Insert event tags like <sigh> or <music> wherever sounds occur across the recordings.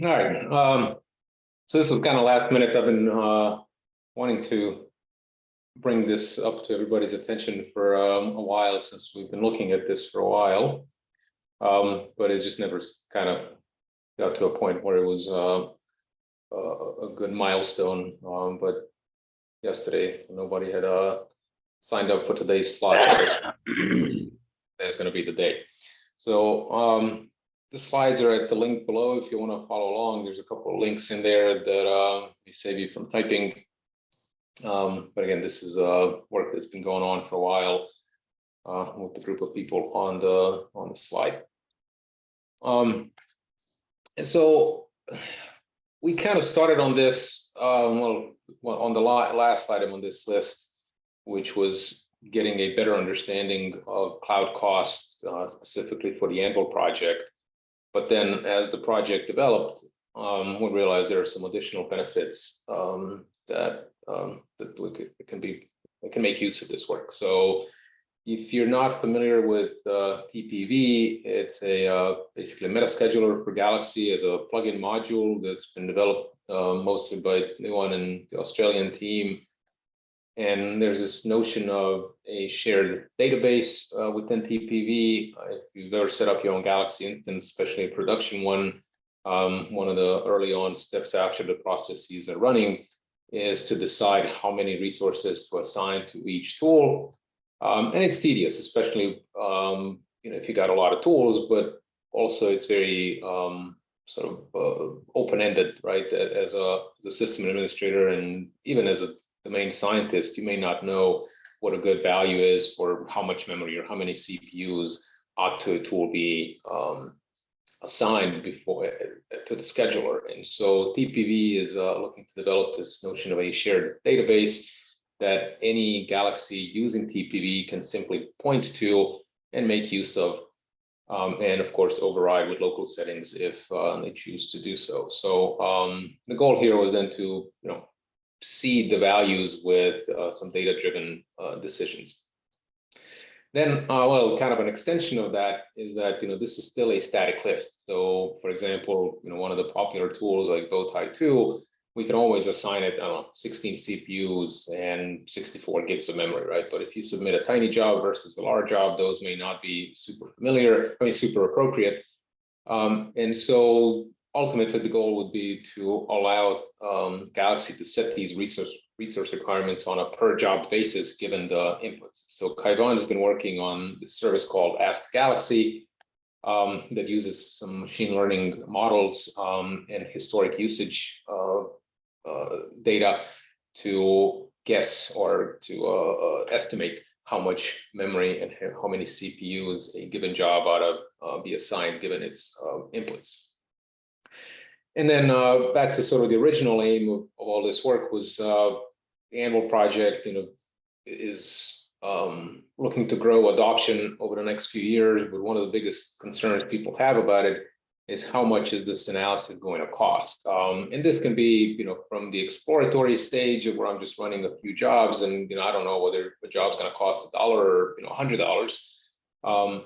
All right, um, so this is kind of last minute. I've been, uh, wanting to bring this up to everybody's attention for, um, a while since we've been looking at this for a while. Um, but it just never kind of got to a point where it was, uh, a, a good milestone, um, but yesterday, nobody had, uh, signed up for today's slot. <coughs> That's gonna be the day. So, um, the slides are at the link below if you want to follow along. There's a couple of links in there that uh, save you from typing. Um, but again, this is uh, work that's been going on for a while uh, with the group of people on the on the slide. Um, and so we kind of started on this, um, well, on the last item on this list, which was getting a better understanding of cloud costs, uh, specifically for the Anvil project. But then as the project developed, um, we realized there are some additional benefits um, that um, that we could, can be, can make use of this work. So if you're not familiar with uh, TPV, it's a uh, basically a meta scheduler for Galaxy as a plugin module that's been developed uh, mostly by Nuwan and the Australian team. And there's this notion of a shared database uh, within TPV. Uh, if you've ever set up your own Galaxy instance, especially a production one, um, one of the early on steps after the processes are running is to decide how many resources to assign to each tool. Um, and it's tedious, especially um, you know if you got a lot of tools, but also it's very um, sort of uh, open-ended, right? As a, as a system administrator and even as a domain scientist, you may not know what a good value is for how much memory or how many CPUs ought to a tool be um, assigned before uh, to the scheduler. And so TPV is uh, looking to develop this notion of a shared database that any Galaxy using TPV can simply point to and make use of. Um, and of course, override with local settings if uh, they choose to do so. So um, the goal here was then to, you know, seed the values with uh, some data-driven uh, decisions. Then, uh, well, kind of an extension of that is that, you know, this is still a static list. So for example, you know, one of the popular tools like Bowtie 2, we can always assign it, I don't know, 16 CPUs and 64 gigs of memory, right? But if you submit a tiny job versus a large job, those may not be super familiar, I mean, super appropriate. Um, and so ultimately the goal would be to allow um, Galaxy to set these resource resource requirements on a per job basis given the inputs. So Kaivan has been working on this service called Ask Galaxy um, that uses some machine learning models um, and historic usage uh, uh, data to guess or to uh, uh estimate how much memory and how many CPUs a given job ought to uh, be assigned given its uh, inputs. And then uh, back to sort of the original aim of, of all this work was uh, the Anvil project, you know, is um, looking to grow adoption over the next few years. But one of the biggest concerns people have about it is how much is this analysis going to cost? Um, and this can be, you know, from the exploratory stage of where I'm just running a few jobs and, you know, I don't know whether a job's going to cost a dollar or, you know, a hundred dollars. Um,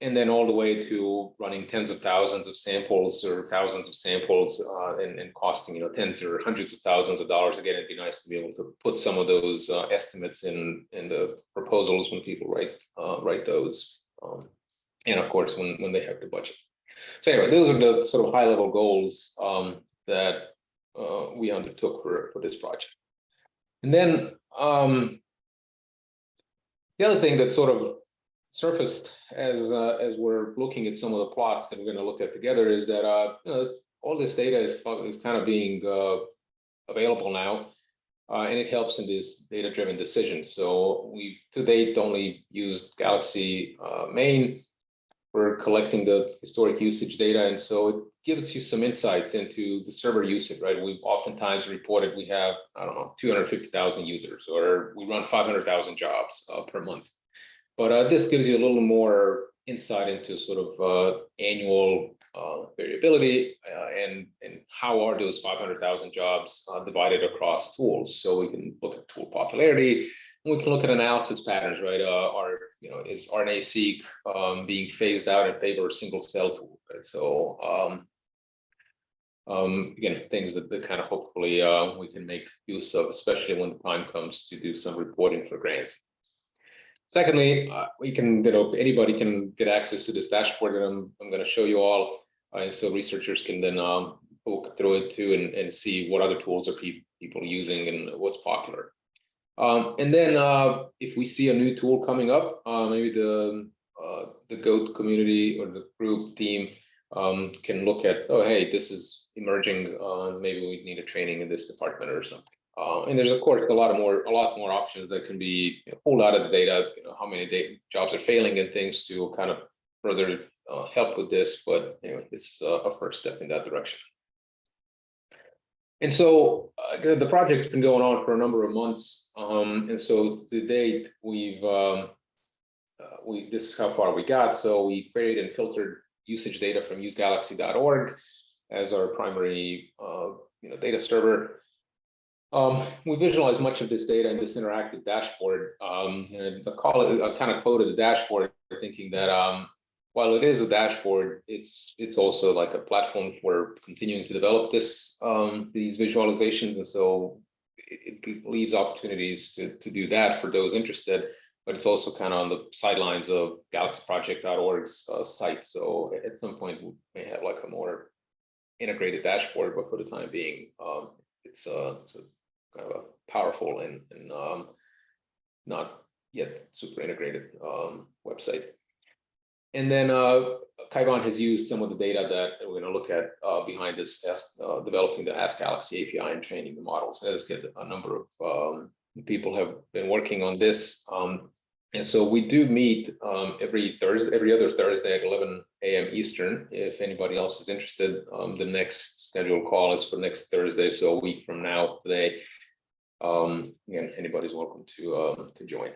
and then all the way to running tens of thousands of samples or thousands of samples uh, and, and costing you know tens or hundreds of thousands of dollars. Again it'd be nice to be able to put some of those uh, estimates in in the proposals when people write uh, write those um, and of course when when they have the budget. So anyway those are the sort of high level goals um, that uh, we undertook for for this project. And then um, the other thing that sort of surfaced as uh, as we're looking at some of the plots that we're going to look at together is that uh, you know, all this data is, is kind of being uh, available now, uh, and it helps in these data-driven decisions. So we to date only used Galaxy uh, main for collecting the historic usage data, and so it gives you some insights into the server usage. Right, we've oftentimes reported we have I don't know 250,000 users, or we run 500,000 jobs uh, per month. But uh, this gives you a little more insight into sort of uh, annual uh, variability uh, and, and how are those 500,000 jobs uh, divided across tools. So we can look at tool popularity, and we can look at analysis patterns, right? Uh, are, you know, is RNA-seq um, being phased out in favor of single cell tool, right? So um, Um, again, things that, that kind of hopefully, uh, we can make use of, especially when the time comes to do some reporting for grants. Secondly, uh, we can, you know, anybody can get access to this dashboard that I'm, I'm gonna show you all. Uh, And so researchers can then, um, poke through it too and, and see what other tools are pe- people using and what's popular. Um, and then, uh, if we see a new tool coming up, uh, maybe the, uh, the GOAT community or the group team um, can look at, oh, hey, this is emerging, uh, maybe we need a training in this department or something. Uh, and there's of course a lot of more, a lot more options that can be pulled out of the data, you know, how many jobs are failing and things to kind of further uh, help with this, but you know, it's uh, a first step in that direction. And so uh, the, the project's been going on for a number of months. Um, and so to date, we've um, uh, we this is how far we got. So we created and filtered usage data from usegalaxy.org as our primary uh, you know data server. Um, we visualize much of this data in this interactive dashboard. Um, and I call it, I kind of quoted the dashboard, thinking that um, while it is a dashboard, it's it's also like a platform for continuing to develop this um, these visualizations, and so it, it leaves opportunities to to do that for those interested. But it's also kind of on the sidelines of galaxyproject.org's uh, site. So at some point we may have like a more integrated dashboard, but for the time being, um, it's, uh, it's a powerful and, and um, not yet super integrated um, website. And then uh, has used some of the data that we're going to look at uh, behind this, uh, developing the Ask Galaxy API and training the models. As get a number of um, people have been working on this. Um, and so we do meet um, every Thursday, every other Thursday at 11 a.m. Eastern. If anybody else is interested, um, the next scheduled call is for next Thursday, so a week from now today. Um, again, anybody's welcome to um, to join.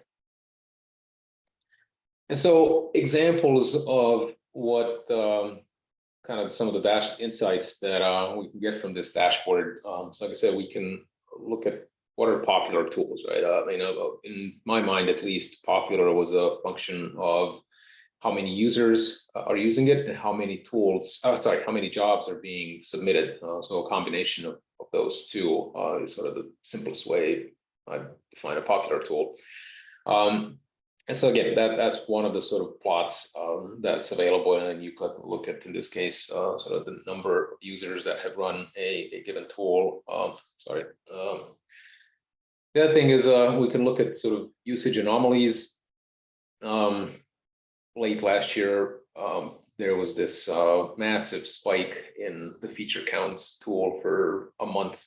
And so examples of what um, kind of some of the dash insights that uh, we can get from this dashboard. Um, so like I said, we can look at what are popular tools, right? Uh, you know, in my mind, at least, popular was a function of how many users are using it and how many tools, uh, sorry, how many jobs are being submitted. Uh, so a combination of, of those two uh, is sort of the simplest way I define a popular tool. Um, and so again, that that's one of the sort of plots um, that's available, and you could look at in this case uh, sort of the number of users that have run a, a given tool. Um, sorry. Um, the other thing is uh, we can look at sort of usage anomalies. Um, late last year, um, there was this uh, massive spike in the feature counts tool for a month.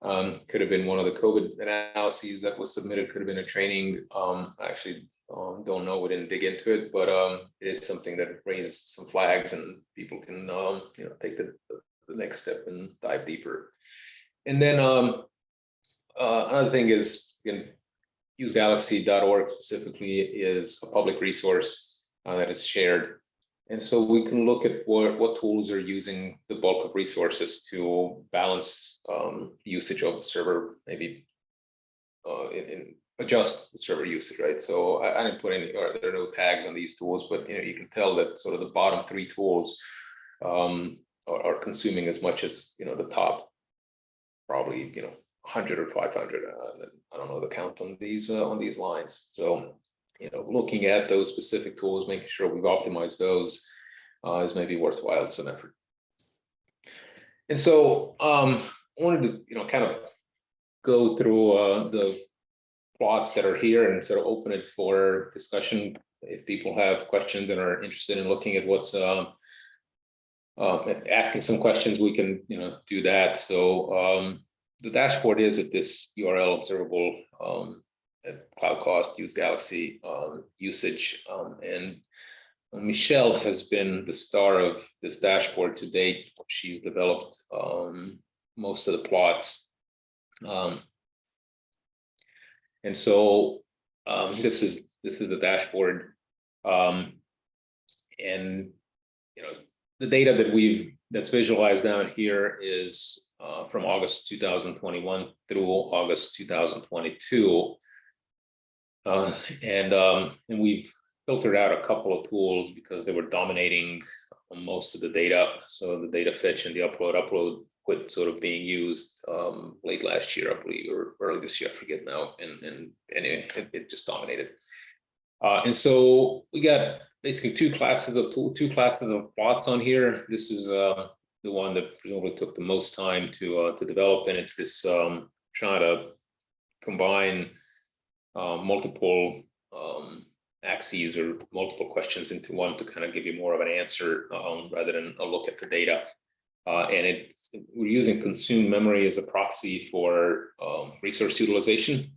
Um, could have been one of the COVID analyses that was submitted, could have been a training. Um, actually um, don't know, we didn't dig into it, but um, it is something that raised some flags and people can, um, you know, take the, the next step and dive deeper. And then um, uh, another thing is, again, usegalaxy.org specifically is a public resource uh, that is shared. And so we can look at what, what tools are using the bulk of resources to balance um, usage of the server, maybe uh, in, in adjust the server usage, right? So I, I didn't put any, or there are no tags on these tools, but you know, you can tell that sort of the bottom three tools um, are, are consuming as much as, you know, the top probably, you know, 100 or 500. Uh, I don't know the count on these uh, on these lines. So, you know, looking at those specific tools, making sure we've optimized those uh, is maybe worthwhile some effort. And so um, I wanted to, you know, kind of go through uh, the plots that are here and sort of open it for discussion. If people have questions and are interested in looking at what's um, uh, asking some questions, we can, you know, do that. So um, the dashboard is at this URL observable um, cloud cost, use Galaxy um, usage, um, and Michelle has been the star of this dashboard to date. She's developed um, most of the plots. Um, and so um, this is this is the dashboard. Um, and you know the data that we've that's visualized down here is uh, from August 2021 through August 2022. Uh, and um, and we've filtered out a couple of tools because they were dominating most of the data. So the data fetch and the upload, upload quit sort of being used um, late last year, I believe, or early this year, I forget now, and and anyway, it, it just dominated. Uh, and so we got basically two classes of tool, two classes of plots on here. This is uh, the one that presumably took the most time to uh, to develop, and it's this um, trying to combine uh, multiple um, axes or multiple questions into one to kind of give you more of an answer um, rather than a look at the data. Uh, and it's we're using consumed memory as a proxy for um, resource utilization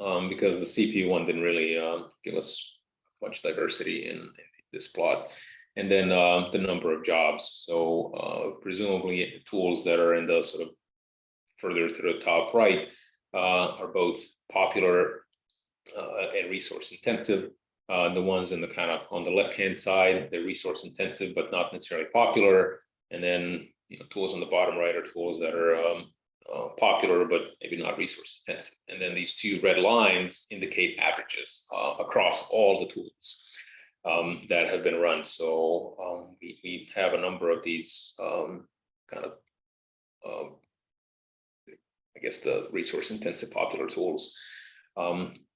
um, because the CPU one didn't really uh, give us much diversity in, in this plot. And then uh, the number of jobs. So uh, presumably tools that are in the sort of further to the top right uh, are both popular and resource intensive. Uh, the ones in the kind of on the left hand side, they're resource intensive, but not necessarily popular. And then you know, tools on the bottom right are tools that are um, uh, popular, but maybe not resource intensive. And then these two red lines indicate averages uh, across all the tools um, that have been run. So um, we, we have a number of these um, kind of, um, I guess, the resource intensive popular tools.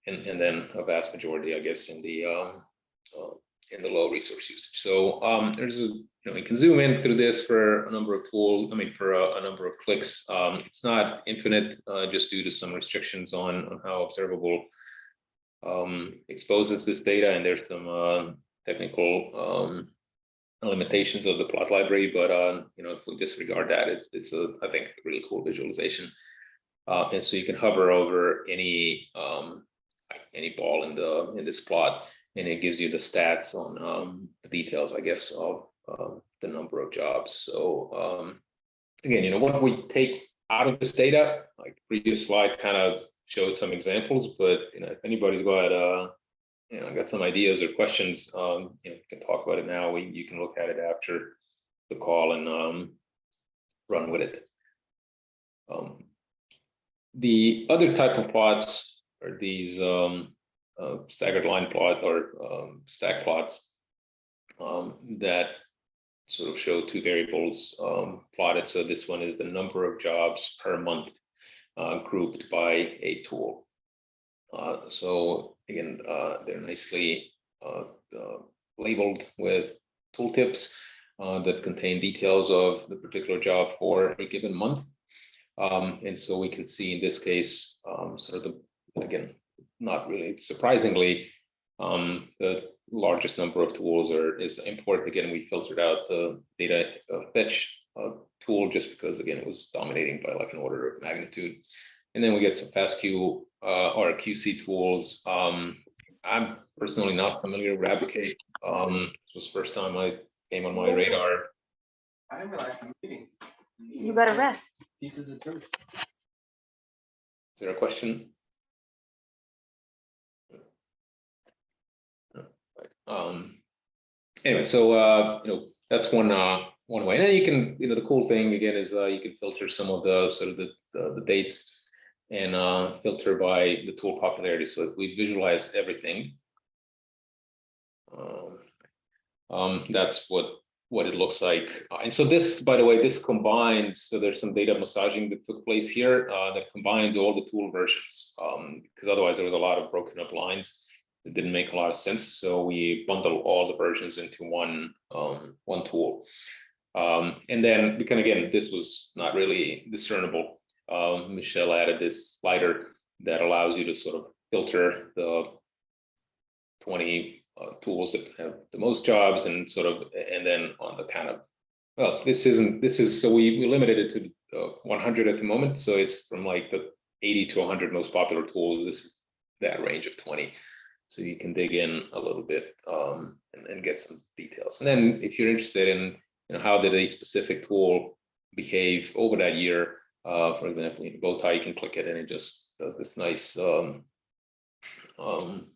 And, and then a vast majority, I guess, in the uh, in the low resource usage. So um, there's a, you know, we can zoom in through this for a number of tools, I mean, for a, a number of clicks. Um, it's not infinite, uh, just due to some restrictions on, on how observable um, exposes this data. And there's some uh, technical um, limitations of the plot library, but uh, you know, if we disregard that, it's, it's a, I think, really cool visualization. Uh, and so you can hover over any um, any ball in the in this plot and it gives you the stats on um, the details, I guess, of uh, the number of jobs. So um, again, you know, what we take out of this data, like previous slide kind of showed some examples, but you know, if anybody's got uh, you know, got some ideas or questions, um, you know, can talk about it now. We you can look at it after the call and um, run with it. Um, the other type of plots these um, uh, staggered line plot or um, stack plots um, that sort of show two variables um, plotted. So this one is the number of jobs per month uh, grouped by a tool. Uh, so again, uh, they're nicely uh, uh, labeled with tooltips that contain details of the particular job for a given month. Um, and so we can see in this case, um, sort of the, again, not really surprisingly, um, the largest number of tools are is the import. Again, we filtered out the data uh, fetch uh, tool just because again it was dominating by like an order of magnitude. And then we get some FastQ uh, or QC tools. Um, I'm personally not familiar with Abdicate. Um, this was the first time I came on my radar. I didn't realize I'm meeting. You better rest. Pieces of church. Is there a question? Um, anyway, so uh, you know that's one uh, one way. And then you can, you know, the cool thing again is uh, you can filter some of the sort of the the, the dates and uh, filter by the tool popularity. So we visualize everything. Um, um, that's what what it looks like. Uh, and so this, by the way, this combines, so there's some data massaging that took place here uh, that combines all the tool versions um, because otherwise there was a lot of broken up lines it didn't make a lot of sense. So we bundle all the versions into one um, one tool. Um, and then we can again, this was not really discernible. Um, Michelle added this slider that allows you to sort of filter the 20 uh, tools that have the most jobs and sort of, and then on the kind of, well, this isn't, this is, so we, we limited it to uh, 100 at the moment. So it's from like the 80 to 100 most popular tools. This is that range of 20 so you can dig in a little bit um, and, and, get some details. And then if you're interested in you know, how did a specific tool behave over that year, uh, for example, in Bowtie, you can click it and it just does this nice um, um,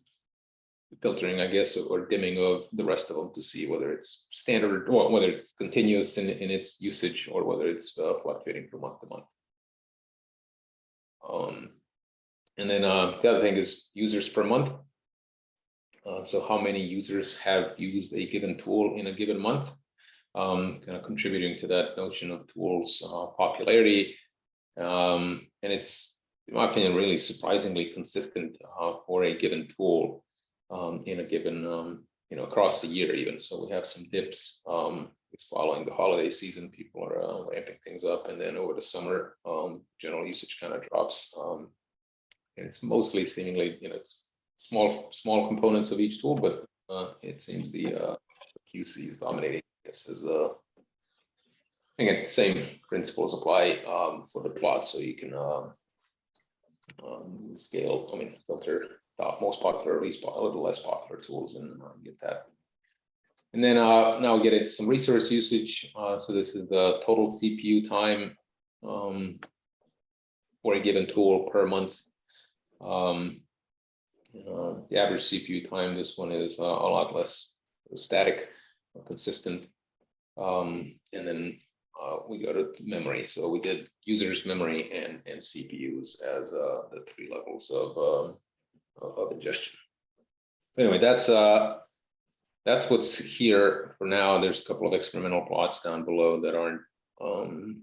filtering, I guess, or dimming of the rest of them to see whether it's standard or whether it's continuous in, in its usage or whether it's uh, fluctuating from month to month. Um, and then uh, the other thing is users per month. Uh, so how many users have used a given tool in a given month? um, kind of contributing to that notion of tools uh, popularity. Um, and it's, in my opinion, really surprisingly consistent uh, for a given tool um, in a given, um, you know, across the year even. So we have some dips. Um, it's following the holiday season, people are uh, ramping things up, and then over the summer, um, general usage kind of drops. And it's mostly seemingly, you know, it's small, small components of each tool, but uh, it seems the uh, QC is dominating. This is uh, again, same principles apply um, for the plot, so you can um, um, scale, I mean, filter top most popular, least po- a little less popular tools and uh, get that. And then uh, now we get into some resource usage. Uh, so this is the total CPU time um, for a given tool per month. Um, uh, the average CPU time, this one is uh, a lot less static, or consistent. Um, and then uh, we go to memory. So we did users memory and, and CPUs as uh, the three levels of, um, of of ingestion. Anyway, that's uh, that's what's here for now. There's a couple of experimental plots down below that aren't um,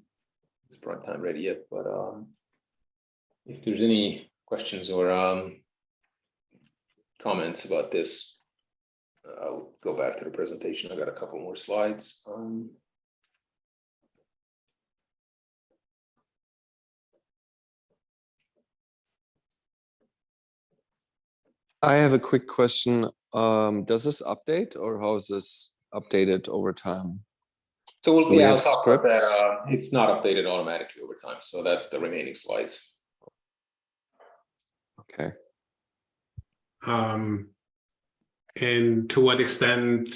it's prime time ready yet, but um, if there's any questions or um, comments about this, I'll go back to the presentation. I got a couple more slides. Um, I have a quick question. Um, does this update or how is this updated over time? So we'll, Do yeah, talk that. scripts? Uh, It's not updated automatically over time, so that's the remaining slides. Okay. Um, and to what extent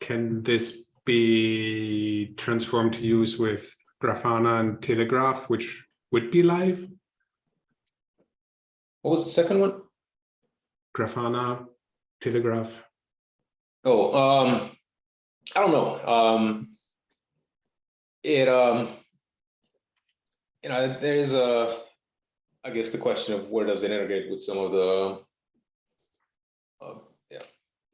can this be transformed to use with Grafana and Telegraf, which would be live? What was the second one? Grafana, Telegraf. Oh, um, I don't know, um. It, um. You know, there is a, I guess the question of where does it integrate with some of the. Yeah,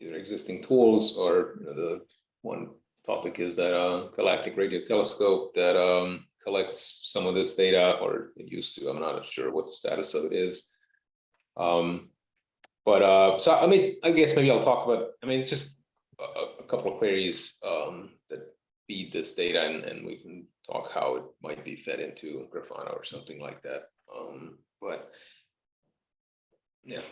either existing tools or you know, the one topic is that uh galactic radio telescope that um collects some of this data or it used to, I'm not sure what the status of it is. Um, but uh, so I mean, I guess maybe I'll talk about, I mean, it's just a, a- a couple of queries um, that feed this data and, and we can talk how it might be fed into Grafana or something like that. Um, but yeah. Um,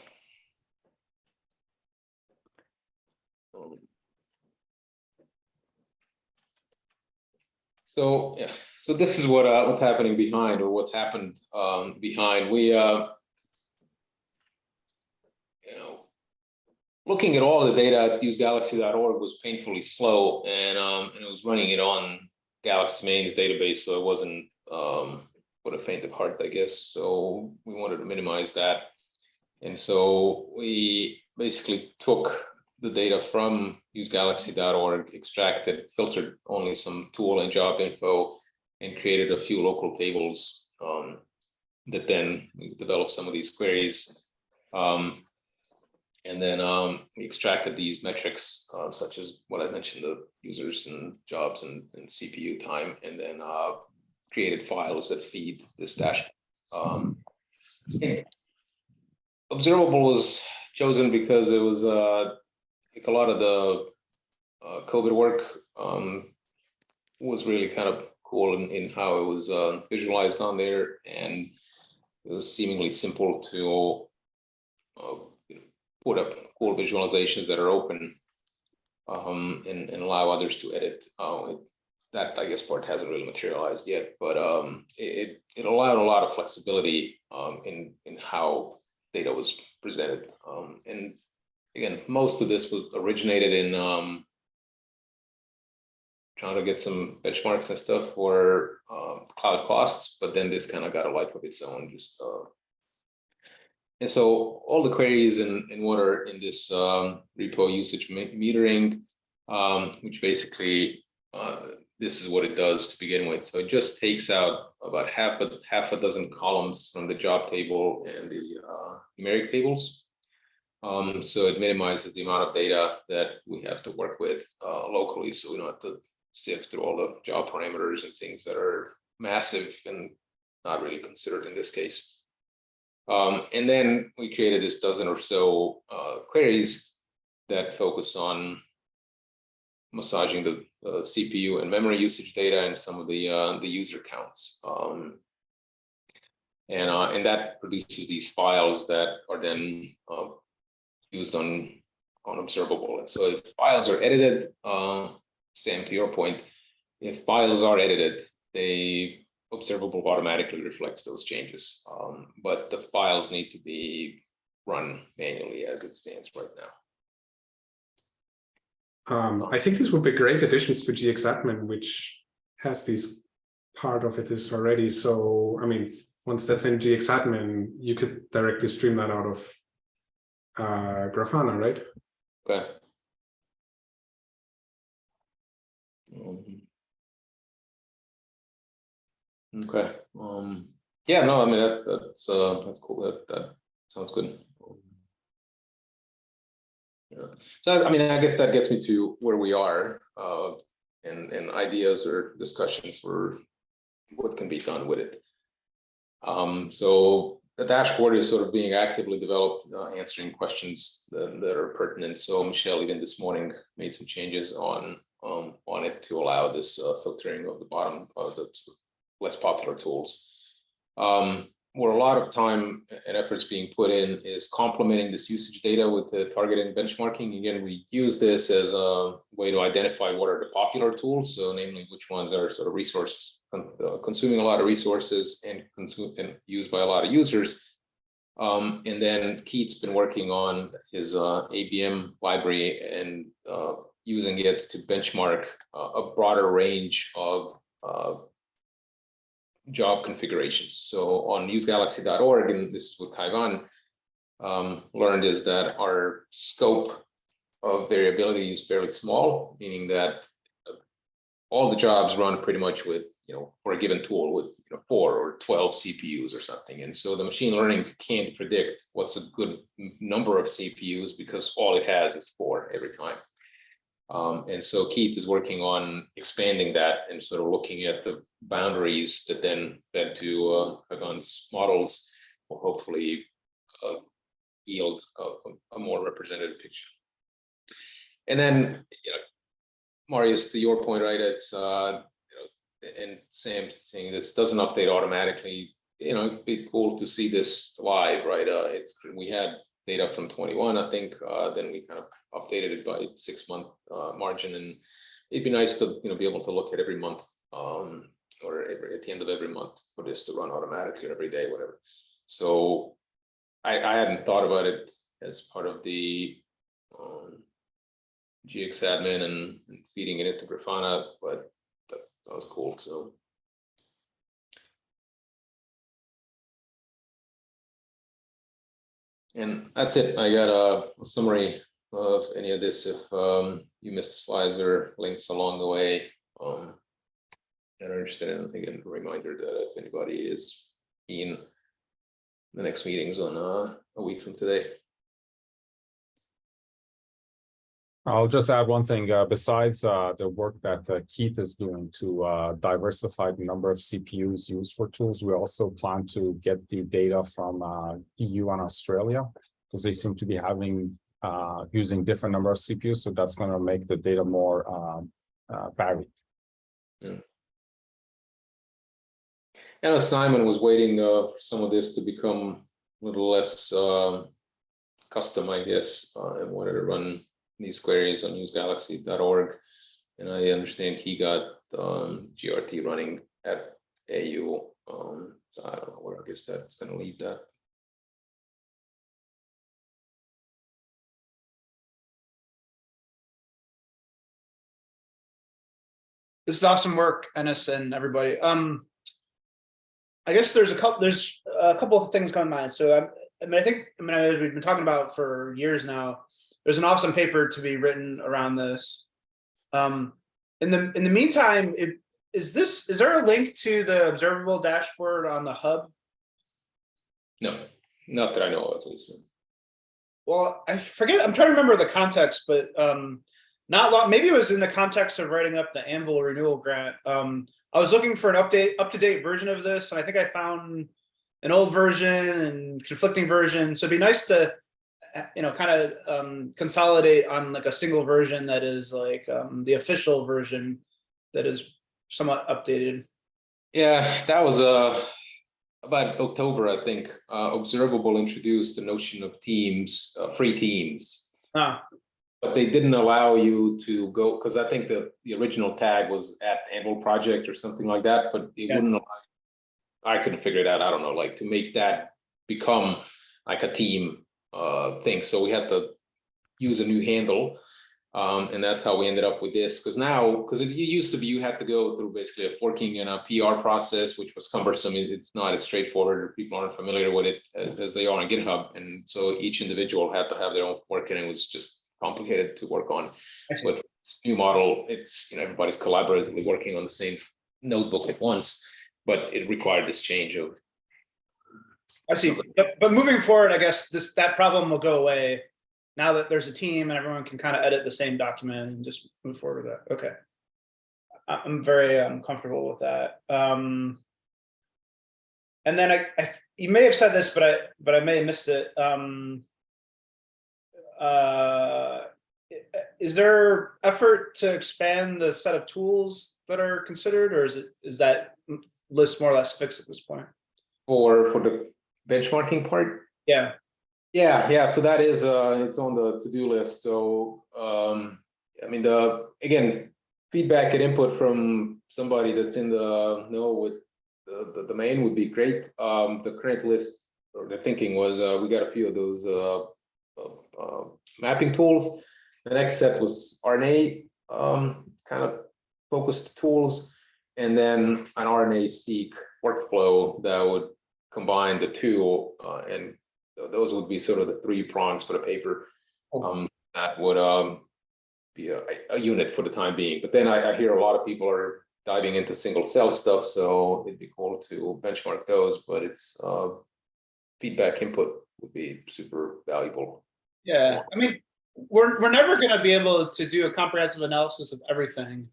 So, yeah, so this is what, uh, what's happening behind or what's happened um, behind. We, uh, you know, looking at all the data at usegalaxy.org was painfully slow and, um, and it was running it on Galaxy Main's database, so it wasn't, um, for the faint of heart, I guess. So we wanted to minimize that. And so we basically took the data from usegalaxy.org, extracted, filtered only some tool and job info, and created a few local tables um, that then developed some of these queries. Um, and then um, we extracted these metrics, uh, such as what I mentioned, the users and jobs and, and CPU time, and then uh, created files that feed this dashboard. Um, observable was chosen because it was uh, like a lot of the uh, COVID work um, was really kind of cool in, in how it was uh, visualized on there, and it was seemingly simple to uh, put up cool visualizations that are open um, and, and allow others to edit. Uh, it- that I guess part hasn't really materialized yet, but um, it, it allowed a lot of flexibility um, in in how data was presented. Um, and again, most of this was originated in um, trying to get some benchmarks and stuff for um, cloud costs, but then this kind of got a life of its own. Just uh, and so all the queries and and what are in this um, repo usage metering, um, which basically uh, this is what it does to begin with. So it just takes out about half a half a dozen columns from the job table and the uh, numeric tables. Um, so it minimizes the amount of data that we have to work with uh, locally, so we don't have to sift through all the job parameters and things that are massive and not really considered in this case. Um, and then we created this dozen or so uh, queries that focus on massaging the uh, CPU and memory usage data and some of the uh, the user counts. Um, and uh, and that produces these files that are then uh, used on on observable. So if files are edited, uh, Sam, to your point, if files are edited, they observable automatically reflects those changes. Um, but the files need to be run manually as it stands right now. Um, I think these would be great additions to GXadmin, which has these part of it is already. So, I mean, once that's in GXadmin, you could directly stream that out of uh, Grafana, right? Okay. Um, Okay, um, yeah, no, I mean, that, that's, uh, that's cool, that, that sounds good. Yeah, so I mean, I guess that gets me to where we are, uh, and, and ideas or discussion for what can be done with it. Um, so the dashboard is sort of being actively developed, uh, answering questions that, that are pertinent. So Michelle, even this morning, made some changes on, um, on it to allow this, uh, filtering of the bottom of the less popular tools. Um, where a lot of time and efforts being put in is complementing this usage data with the targeted benchmarking. Again, we use this as a way to identify what are the popular tools. So namely which ones are sort of resource uh, consuming a lot of resources and consume and used by a lot of users. Um, and then Keith's been working on his uh, ABM library and uh, using it to benchmark uh, a broader range of uh, job configurations. So on usegalaxy.org, and this is what Kaivan um, learned is that our scope of variability is fairly small, meaning that uh, all the jobs run pretty much with, you know, for a given tool with you know, four or 12 CPUs or something. And so the machine learning can't predict what's a good number of CPUs because all it has is four every time. Um, and so Keith is working on expanding that and sort of looking at the boundaries that then fed to uh, Kaivan's models will hopefully uh, yield a, a more representative picture. And then, you know, Marius, to your point, right? It's uh, you know, and Sam saying this doesn't update automatically. You know, it'd be cool to see this live, right? Uh, it's we had data from 21, I think. Uh, then we kind of updated it by six month uh, margin, and it'd be nice to you know be able to look at every month um, or every, at the end of every month for this to run automatically every day, whatever. So I, I hadn't thought about it as part of the um, GXadmin and, and feeding it into Grafana, but that, that was cool. So And that's it. I got a, a summary of any of this. If um, you missed the slides or links along the way, um, are interested in, again, a reminder that if anybody is in the next meetings on uh, a week from today. I'll just add one thing, uh, besides, uh, the work that uh, Keith is doing to, uh, diversify the number of CPUs used for tools, we also plan to get the data from, uh, EU and Australia. Because they seem to be having, uh, using different number of CPUs, so that's gonna make the data more, um, varied. And as Simon was waiting for some of this to become a little less um, custom, I guess, and wanted to run these queries on usegalaxy.org. And I understand he got um, GRT running at AU. Um, so I don't know where I guess that's going to leave that. This is awesome work, Enis and everybody. Um, I guess there's a couple, there's a couple of things coming to mind. So I, I mean, I think, I mean, as we've been talking about for years now, there's an awesome paper to be written around this. Um, in the in the meantime, it, is this is there a link to the observable dashboard on the hub? No, not that I know of, at least. Well, I forget, I'm trying to remember the context, but um, not long, maybe it was in the context of writing up the Anvil renewal grant. Um, I was looking for an update, up-to-date version of this, and I think I found an old version and conflicting version. So it'd be nice to, you know, kind of um, consolidate on like a single version that is like um, the official version that is somewhat updated. Yeah, that was uh about October, I think. Uh, Observable introduced the notion of teams, uh, free teams. Ah, But they didn't allow you to go, because I think the, the original tag was at Anvil Project or something like that, but it Yeah. wouldn't. allow- I couldn't figure it out, I don't know, like to make that become like a team uh thing, so we had to use a new handle. Um, and that's how we ended up with this, because now, because it used to be, you had to go through basically a forking and a PR process, which was cumbersome. It- It's not as straightforward, people aren't familiar with it uh, as they are on GitHub, and so each individual had to have their own fork, and it was just complicated to work on. See. But this new model, it's, you know, everybody's collaboratively working on the same notebook at once, but it required this change of I see. But, but moving forward, I guess this, that problem will go away now that there's a team and everyone can kind of edit the same document and just move forward with that. Okay. I- I'm very um, comfortable with that. Um, and then I, I, you may have said this, but I, but I may have missed it. Um, uh, is there effort to expand the set of tools that are considered, or is it, is that list more or less fixed at this point? for, for the benchmarking part. Yeah. Yeah, yeah, so that is, uh, it's on the to-do list, so, um, I mean, the, again, feedback and input from somebody that's in the know with the, the domain would be great. Um, the current list, or the thinking was, uh, we got a few of those, uh, uh, uh, mapping tools. The next set was RNA, um, kind of focused tools, and then an RNA-seq workflow that would combine the two, uh, and th- those would be sort of the three prongs for the paper. Um, that would, um, be a, a unit for the time being, but then I, I hear a lot of people are diving into single cell stuff, so it'd be cool to benchmark those, but it's, uh, feedback input would be super valuable. Yeah, I mean, we're, we're never gonna be able to do a comprehensive analysis of everything.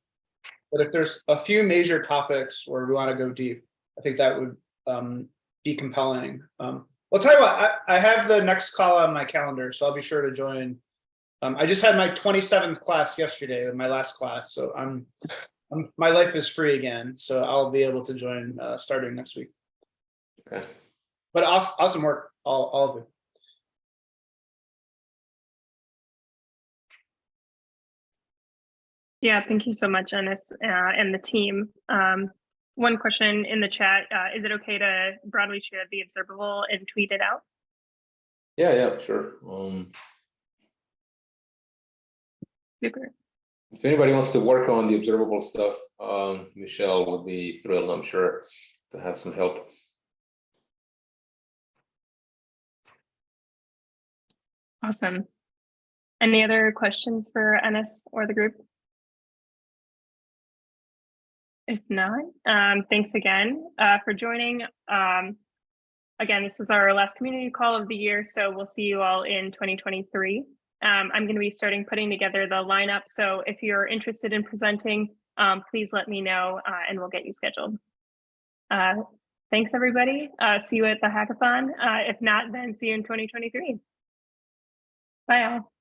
But if there's a few major topics where we wanna go deep, I think that would um be compelling. Um, I'll tell you what, I, I have the next call on my calendar, so I'll be sure to join. Um, I just had my twenty-seventh class yesterday, my last class, so I'm, I'm, my life is free again, so I'll be able to join uh starting next week. Okay. But awesome, awesome work, all, all of you. Yeah, thank you so much, Enis, uh, and the team. Um, one question in the chat, uh, is it okay to broadly share the observable and tweet it out? Yeah, yeah, sure. Um, Super. if anybody wants to work on the observable stuff, um, Michelle would be thrilled, I'm sure, to have some help. Awesome. Any other questions for Enis or the group? If not, um, thanks again uh, for joining. Um, again, this is our last community call of the year, so we'll see you all in 2023. Um, I'm going to be starting putting together the lineup, so if you're interested in presenting, um, please let me know uh, and we'll get you scheduled. Uh, thanks, everybody. Uh, see you at the hackathon. Uh, if not, then see you in 2023. Bye all.